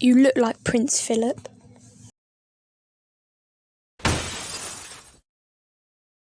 You look like Prince Philip.